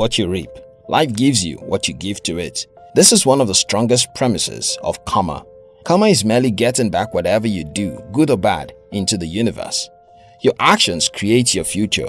what you reap. Life gives you what you give to it. This is one of the strongest premises of karma. Karma is merely getting back whatever you do, good or bad, into the universe. Your actions create your future.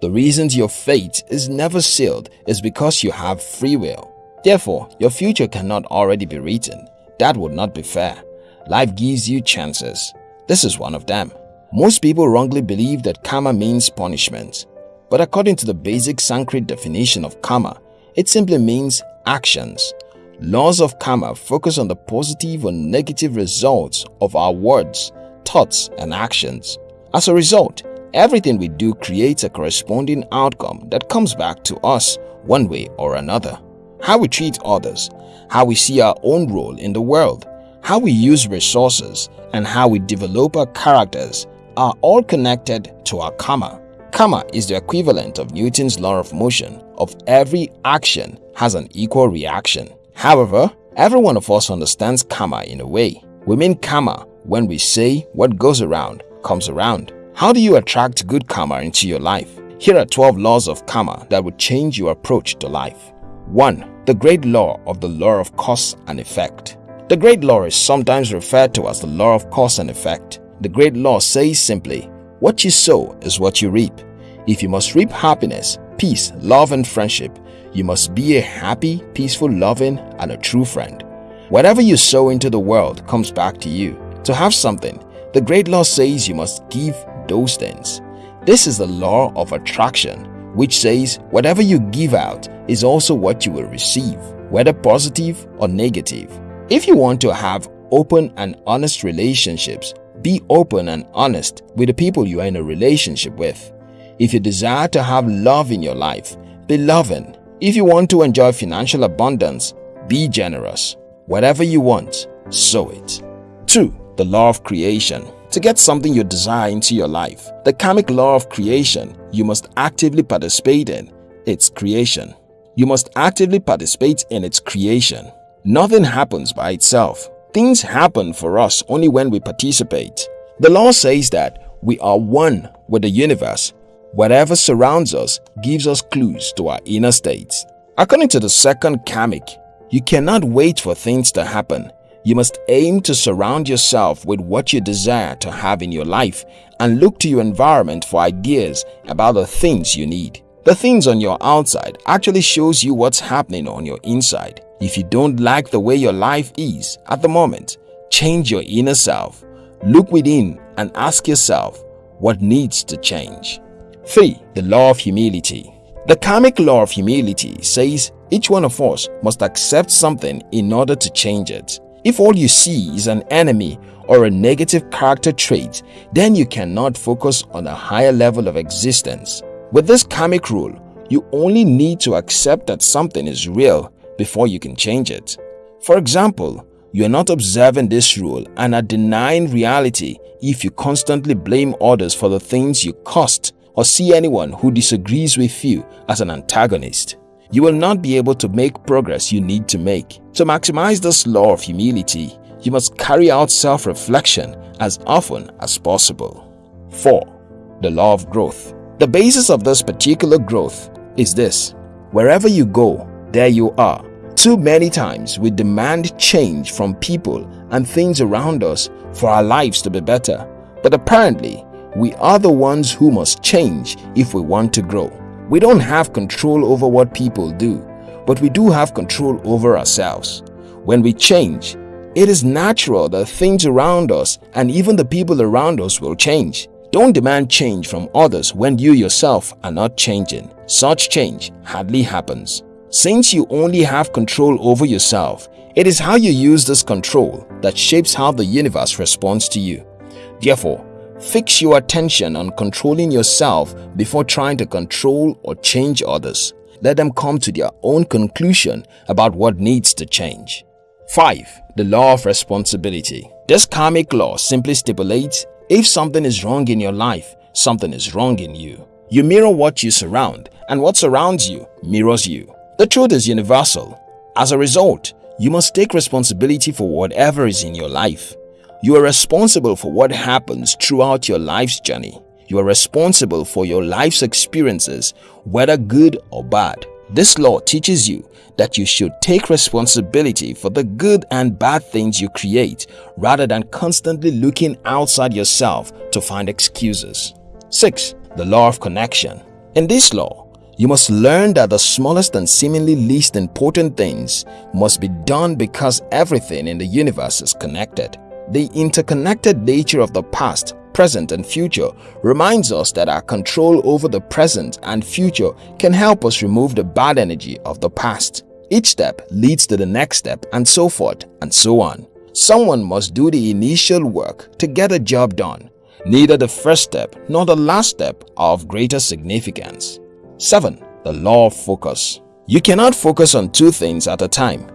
The reasons your fate is never sealed is because you have free will. Therefore, your future cannot already be written. That would not be fair. Life gives you chances. This is one of them. Most people wrongly believe that karma means punishment. But according to the basic Sanskrit definition of karma, it simply means actions. Laws of karma focus on the positive or negative results of our words, thoughts, and actions. As a result, everything we do creates a corresponding outcome that comes back to us one way or another. How we treat others, how we see our own role in the world, how we use resources, and how we develop our characters are all connected to our karma. Karma is the equivalent of Newton's law of motion of every action has an equal reaction. However, every one of us understands karma in a way. We mean karma when we say what goes around comes around. How do you attract good karma into your life? Here are 12 laws of karma that would change your approach to life. 1. The great law of the law of cause and effect. The great law is sometimes referred to as the law of cause and effect. The great law says simply, what you sow is what you reap. If you must reap happiness, peace, love and friendship, you must be a happy, peaceful, loving and a true friend. Whatever you sow into the world comes back to you. To have something, the great law says you must give those things. This is the law of attraction, which says whatever you give out is also what you will receive, whether positive or negative. If you want to have open and honest relationships, be open and honest with the people you are in a relationship with. If you desire to have love in your life, be loving. If you want to enjoy financial abundance, be generous. Whatever you want, sow it. 2. The law of creation. To get something you desire into your life, the karmic law of creation, you must actively participate in its creation. You must actively participate in its creation. Nothing happens by itself. Things happen for us only when we participate. The law says that we are one with the universe. Whatever surrounds us gives us clues to our inner states. According to the second karmic, you cannot wait for things to happen. You must aim to surround yourself with what you desire to have in your life and look to your environment for ideas about the things you need. The things on your outside actually shows you what's happening on your inside. If you don't like the way your life is at the moment, change your inner self. Look within and ask yourself what needs to change. 3. The Law of Humility The karmic law of humility says each one of us must accept something in order to change it. If all you see is an enemy or a negative character trait, then you cannot focus on a higher level of existence. With this karmic rule, you only need to accept that something is real before you can change it. For example, you are not observing this rule and are denying reality if you constantly blame others for the things you caused or see anyone who disagrees with you as an antagonist. You will not be able to make progress you need to make. To maximize this law of humility, you must carry out self-reflection as often as possible. 4. The Law of Growth The basis of this particular growth is this. Wherever you go, there you are. Too many times we demand change from people and things around us for our lives to be better. But apparently, we are the ones who must change if we want to grow. We don't have control over what people do, but we do have control over ourselves. When we change, it is natural that things around us and even the people around us will change. Don't demand change from others when you yourself are not changing. Such change hardly happens. Since you only have control over yourself, it is how you use this control that shapes how the universe responds to you. Therefore, fix your attention on controlling yourself before trying to control or change others. Let them come to their own conclusion about what needs to change. 5. The Law of Responsibility This karmic law simply stipulates if something is wrong in your life, something is wrong in you. You mirror what you surround and what surrounds you mirrors you. The truth is universal. As a result, you must take responsibility for whatever is in your life. You are responsible for what happens throughout your life's journey. You are responsible for your life's experiences, whether good or bad. This law teaches you that you should take responsibility for the good and bad things you create rather than constantly looking outside yourself to find excuses. 6. The Law of Connection In this law, you must learn that the smallest and seemingly least important things must be done because everything in the universe is connected. The interconnected nature of the past, present and future reminds us that our control over the present and future can help us remove the bad energy of the past. Each step leads to the next step and so forth and so on. Someone must do the initial work to get a job done. Neither the first step nor the last step are of greater significance. 7. The Law of Focus You cannot focus on two things at a time.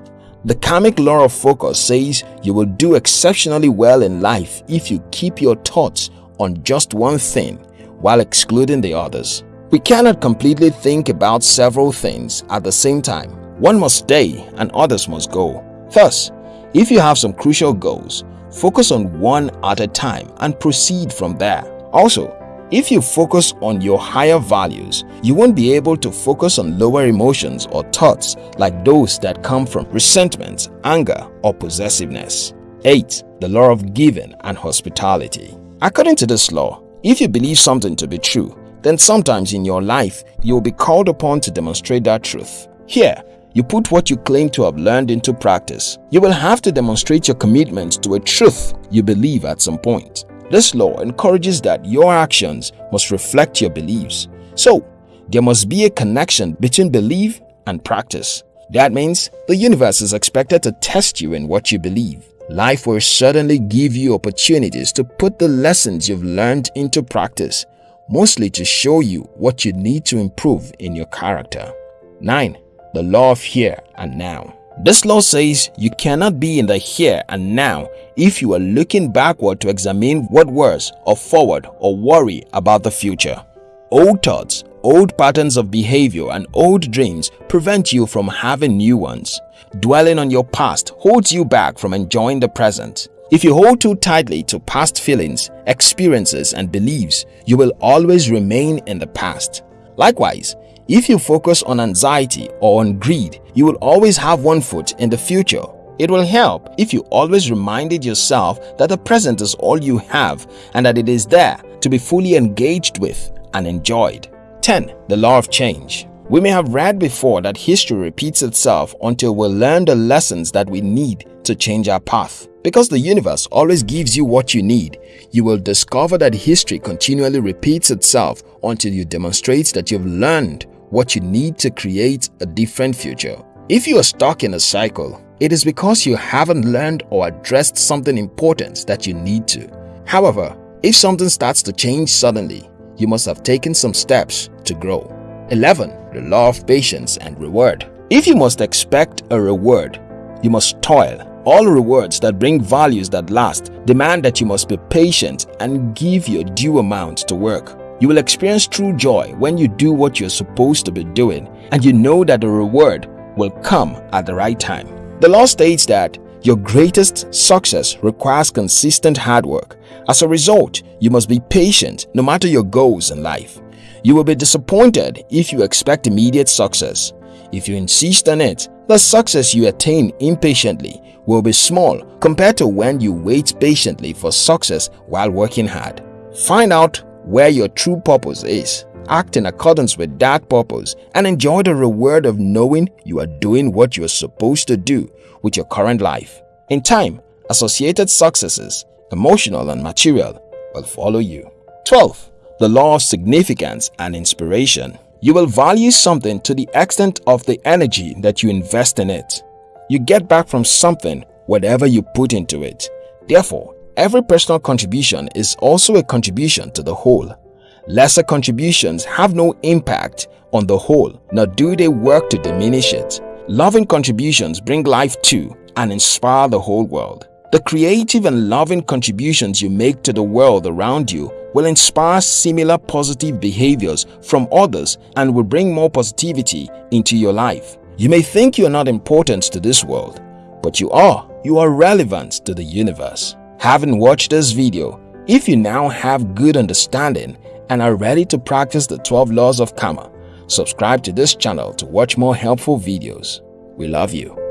The karmic law of focus says you will do exceptionally well in life if you keep your thoughts on just one thing while excluding the others. We cannot completely think about several things at the same time. One must stay and others must go. Thus, if you have some crucial goals, focus on one at a time and proceed from there. Also, if you focus on your higher values, you won't be able to focus on lower emotions or thoughts like those that come from resentment, anger, or possessiveness. 8. The Law of Giving and Hospitality According to this law, if you believe something to be true, then sometimes in your life you will be called upon to demonstrate that truth. Here, you put what you claim to have learned into practice. You will have to demonstrate your commitment to a truth you believe at some point. This law encourages that your actions must reflect your beliefs. So, there must be a connection between belief and practice. That means the universe is expected to test you in what you believe. Life will certainly give you opportunities to put the lessons you've learned into practice, mostly to show you what you need to improve in your character. 9. The Law of Here and Now this law says you cannot be in the here and now if you are looking backward to examine what was or forward or worry about the future. Old thoughts, old patterns of behavior and old dreams prevent you from having new ones. Dwelling on your past holds you back from enjoying the present. If you hold too tightly to past feelings, experiences and beliefs, you will always remain in the past. Likewise, if you focus on anxiety or on greed, you will always have one foot in the future. It will help if you always reminded yourself that the present is all you have and that it is there to be fully engaged with and enjoyed. 10. The Law of Change We may have read before that history repeats itself until we learn the lessons that we need to change our path. Because the universe always gives you what you need, you will discover that history continually repeats itself until you demonstrate that you've learned what you need to create a different future. If you are stuck in a cycle, it is because you haven't learned or addressed something important that you need to. However, if something starts to change suddenly, you must have taken some steps to grow. 11. The Law of Patience and Reward If you must expect a reward, you must toil. All rewards that bring values that last demand that you must be patient and give your due amount to work. You will experience true joy when you do what you're supposed to be doing and you know that the reward will come at the right time. The law states that your greatest success requires consistent hard work. As a result, you must be patient no matter your goals in life. You will be disappointed if you expect immediate success. If you insist on it, the success you attain impatiently will be small compared to when you wait patiently for success while working hard. Find out where your true purpose is. Act in accordance with that purpose and enjoy the reward of knowing you are doing what you are supposed to do with your current life. In time, associated successes, emotional and material, will follow you. 12. The Law of Significance and Inspiration You will value something to the extent of the energy that you invest in it. You get back from something whatever you put into it. Therefore, Every personal contribution is also a contribution to the whole. Lesser contributions have no impact on the whole, nor do they work to diminish it. Loving contributions bring life to and inspire the whole world. The creative and loving contributions you make to the world around you will inspire similar positive behaviors from others and will bring more positivity into your life. You may think you are not important to this world, but you are. You are relevant to the universe. Having watched this video, if you now have good understanding and are ready to practice the 12 laws of karma, Subscribe to this channel to watch more helpful videos. We love you.